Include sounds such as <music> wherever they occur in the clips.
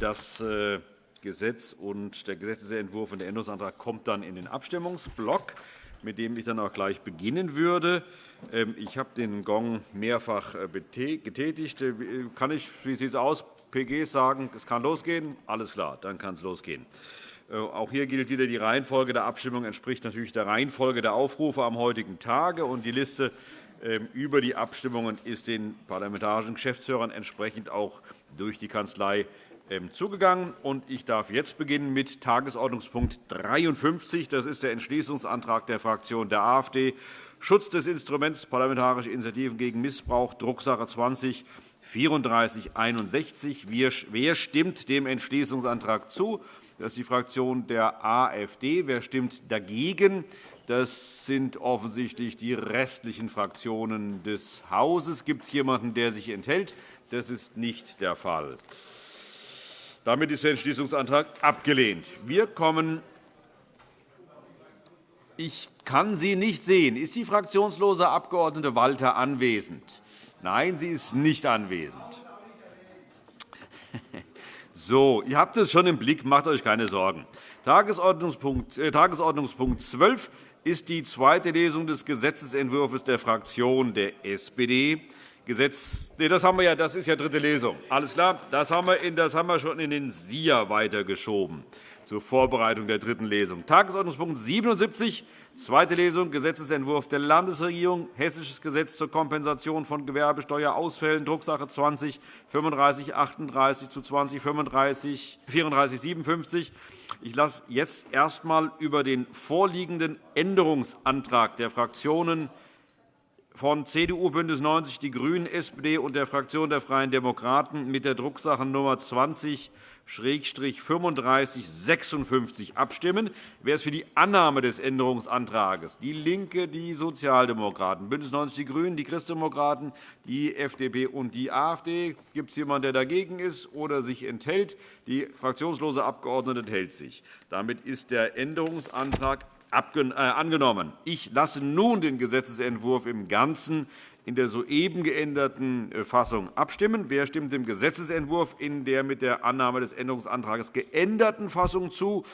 Das äh, Gesetz und der Gesetzentwurf und der Änderungsantrag kommt dann in den Abstimmungsblock, mit dem ich dann auch gleich beginnen würde. Ähm, ich habe den Gong mehrfach äh, getätigt. Äh, kann ich, wie sieht es aus, PGs sagen, es kann losgehen? Alles klar, dann kann es losgehen. Auch hier gilt wieder, die Reihenfolge der Abstimmung entspricht natürlich der Reihenfolge der Aufrufe am heutigen Tage. und Die Liste ähm, über die Abstimmungen ist den parlamentarischen Geschäftsführern entsprechend auch durch die Kanzlei ähm, zugegangen. Ich darf jetzt beginnen mit Tagesordnungspunkt 53. Das ist der Entschließungsantrag der Fraktion der AfD. Schutz des Instruments Parlamentarische Initiativen gegen Missbrauch, Drucksache 20 3461. Wer stimmt dem Entschließungsantrag zu? Das ist die Fraktion der AfD. Wer stimmt dagegen? Das sind offensichtlich die restlichen Fraktionen des Hauses. Gibt es jemanden, der sich enthält? Das ist nicht der Fall. Damit ist der Entschließungsantrag abgelehnt. Wir kommen ich kann Sie nicht sehen. Ist die fraktionslose Abg. Walter anwesend? Nein, sie ist nicht anwesend. <laughs> So, ihr habt es schon im Blick, macht euch keine Sorgen. Tagesordnungspunkt, äh, Tagesordnungspunkt 12 ist die zweite Lesung des Gesetzentwurfs der Fraktion der SPD. Gesetz, nee, das haben wir ja, das ist ja dritte Lesung. Alles klar, das haben wir, in, das haben wir schon in den SIA weitergeschoben zur Vorbereitung der dritten Lesung. Tagesordnungspunkt 77 Zweite Lesung Gesetzentwurf der Landesregierung, Hessisches Gesetz zur Kompensation von Gewerbesteuerausfällen, Drucksache 20 3538 zu 20 34 57. Ich lasse jetzt erst einmal über den vorliegenden Änderungsantrag der Fraktionen von CDU, BÜNDNIS 90 die GRÜNEN, SPD und der Fraktion der Freien Demokraten mit der Drucksache Nummer 20 3556 abstimmen. Wer ist für die Annahme des Änderungsantrags? DIE LINKE, die Sozialdemokraten, BÜNDNIS 90 die GRÜNEN, die Christdemokraten, die FDP und die AfD. Gibt es jemanden, der dagegen ist oder sich enthält? Die fraktionslose Abgeordnete enthält sich. Damit ist der Änderungsantrag angenommen. Ich lasse nun den Gesetzentwurf im Ganzen in der soeben geänderten äh, Fassung abstimmen. Wer stimmt dem Gesetzentwurf in der mit der Annahme des Änderungsantrags geänderten Fassung zu?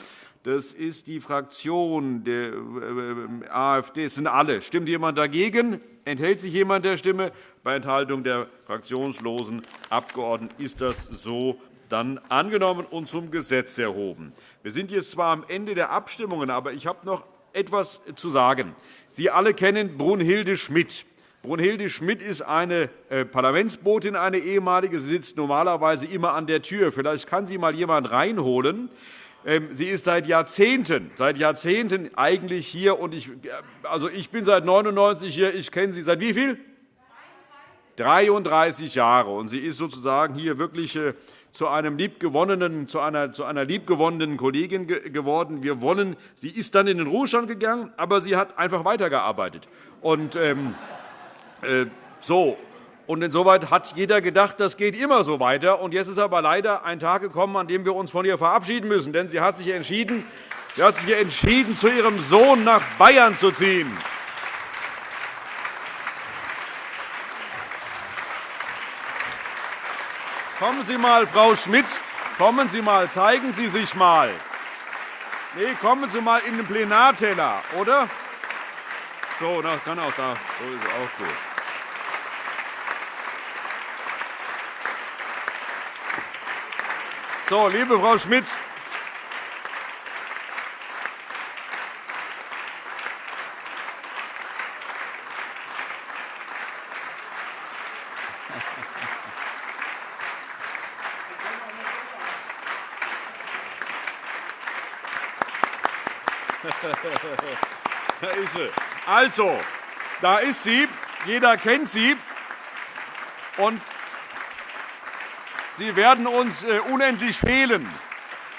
Das ist die Fraktion der äh, AfD. Das sind alle. Stimmt jemand dagegen? Enthält sich jemand der Stimme? Bei Enthaltung der fraktionslosen Abgeordneten ist das so dann angenommen und zum Gesetz erhoben. Wir sind jetzt zwar am Ende der Abstimmungen, aber ich habe noch etwas zu sagen. Sie alle kennen Brunhilde Schmidt. Brunhilde Schmidt ist eine äh, Parlamentsbotin, eine ehemalige. Sie sitzt normalerweise immer an der Tür. Vielleicht kann sie mal jemand reinholen. Ähm, sie ist seit Jahrzehnten, seit Jahrzehnten eigentlich hier. Und ich, äh, also ich bin seit 1999 hier. Ich kenne sie seit wie viel? 33 Jahre. Und sie ist sozusagen hier wirklich äh, zu, einem liebgewonnenen, zu, einer, zu einer liebgewonnenen Kollegin geworden. Wir wollen, sie ist dann in den Ruhestand gegangen, aber sie hat einfach weitergearbeitet. Und, ähm, äh, so. Und insoweit hat jeder gedacht, das geht immer so weiter. Und jetzt ist aber leider ein Tag gekommen, an dem wir uns von ihr verabschieden müssen. Denn sie hat sich entschieden, sie hat sich entschieden zu ihrem Sohn nach Bayern zu ziehen. Kommen Sie mal, Frau Schmidt, kommen Sie mal, zeigen Sie sich mal. Nee, kommen Sie mal in den Plenarteller, oder? So, das kann auch da. So ist auch gut. So, liebe Frau Schmidt, <laughs> da ist sie. Also, da ist sie. Jeder kennt sie. Und Sie werden uns äh, unendlich fehlen.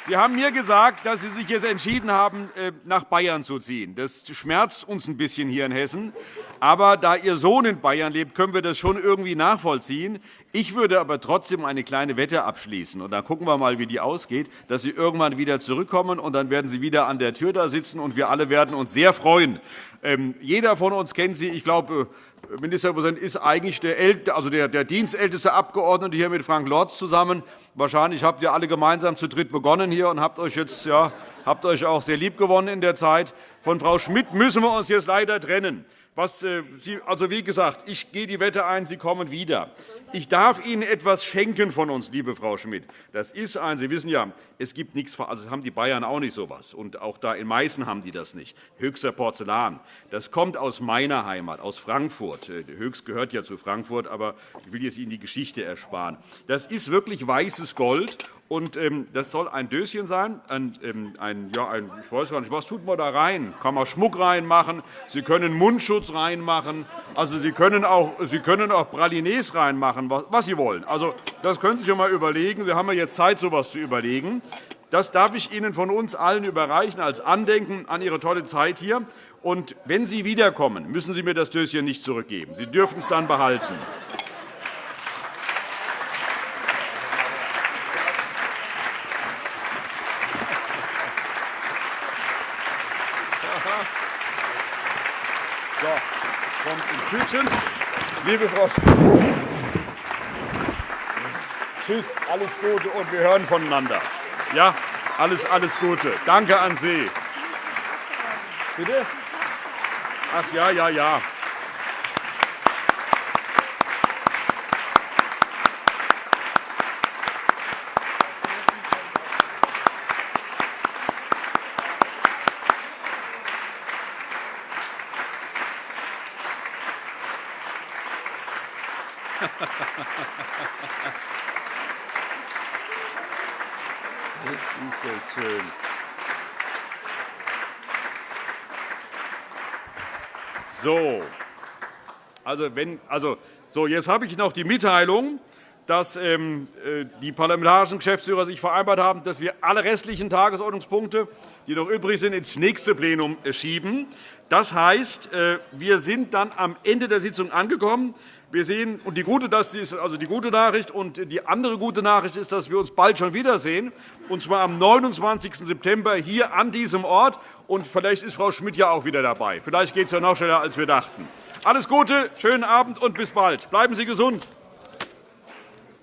Sie haben mir gesagt, dass Sie sich jetzt entschieden haben, äh, nach Bayern zu ziehen. Das schmerzt uns ein bisschen hier in Hessen. Aber da Ihr Sohn in Bayern lebt, können wir das schon irgendwie nachvollziehen. Ich würde aber trotzdem eine kleine Wette abschließen. Und dann gucken wir mal, wie die ausgeht, dass Sie irgendwann wieder zurückkommen, und dann werden Sie wieder an der Tür da sitzen, und wir alle werden uns sehr freuen. Ähm, jeder von uns kennt Sie. Ich glaube, äh, Ministerpräsident ist eigentlich der, also der, der dienstälteste Abgeordnete hier mit Frank Lorz zusammen. Wahrscheinlich habt ihr alle gemeinsam zu dritt begonnen hier und habt euch jetzt ja, habt euch auch sehr lieb gewonnen in der Zeit. Von Frau Schmidt müssen wir uns jetzt leider trennen. Was, äh, Sie, also wie gesagt, ich gehe die Wette ein, Sie kommen wieder. Ich darf Ihnen etwas schenken von uns, liebe Frau Schmidt. Das ist ein, Sie wissen ja, es gibt nichts, also haben die Bayern auch nicht so etwas. Und auch da in Meißen haben die das nicht. Höchster Porzellan. Das kommt aus meiner Heimat, aus Frankfurt. Äh, Höchst gehört ja zu Frankfurt, aber ich will jetzt Ihnen die Geschichte ersparen. Das ist wirklich weißes Gold. Und ähm, das soll ein Döschen sein, ein, ähm, ein, ja, ein, ich weiß gar nicht, was tut man da rein? Kann man Schmuck reinmachen? Sie können Mundschutz reinmachen. Also Sie können auch, Sie können auch Pralines reinmachen, was, was Sie wollen. Also das können Sie sich einmal überlegen. Sie haben ja jetzt Zeit, so etwas zu überlegen. Das darf ich Ihnen von uns allen überreichen als Andenken an Ihre tolle Zeit hier. Und wenn Sie wiederkommen, müssen Sie mir das Döschen nicht zurückgeben. Sie dürfen es dann behalten. So, kommt in Tütchen. Liebe Frau Tschüss, alles Gute und wir hören voneinander. Ja, alles, alles Gute. Danke an Sie. Bitte? Ach ja, ja, ja. Schön. So. Also, wenn, also, so, jetzt habe ich noch die Mitteilung, dass ähm, äh, die parlamentarischen Geschäftsführer sich vereinbart haben, dass wir alle restlichen Tagesordnungspunkte, die noch übrig sind, ins nächste Plenum äh, schieben. Das heißt, äh, wir sind dann am Ende der Sitzung angekommen. Wir sehen, und die gute, das ist also die gute Nachricht. Und die andere gute Nachricht ist, dass wir uns bald schon wiedersehen, und zwar am 29. September hier an diesem Ort. Und vielleicht ist Frau Schmidt ja auch wieder dabei. Vielleicht geht es ja noch schneller, als wir dachten. Alles Gute, schönen Abend und bis bald. Bleiben Sie gesund.